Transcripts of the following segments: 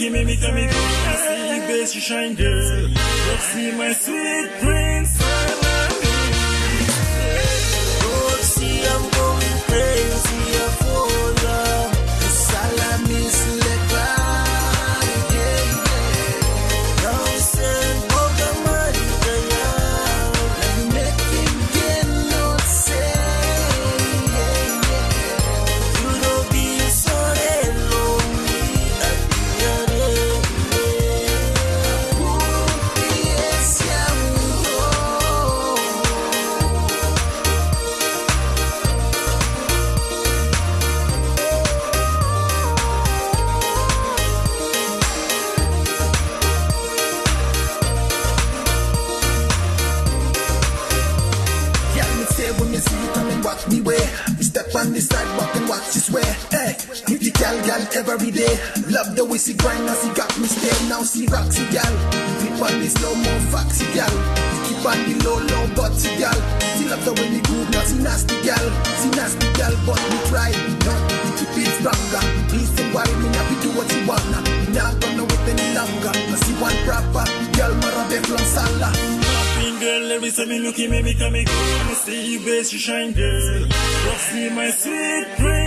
me say me looking me, me me girl. But see my sweet prince. See, me way. Me step on the sidewalk and watch this way. Hey, you the gal gal every day. Love the way she grind as she got me stay. Now she roxy gal. Keep on this slow mo foxy gal. Keep on the low low butty gal. She love the way me groove now she nasty gal. She nasty gal but me try. No, keep it stronger. Don't worry me now we do what you wanna. Me not gonna wait any longer. I see one proper gal marabe from Salah. Girl, let me say me looking me, me come me go. I see you best, you shine, girl. See my sweet prince.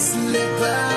Going crazy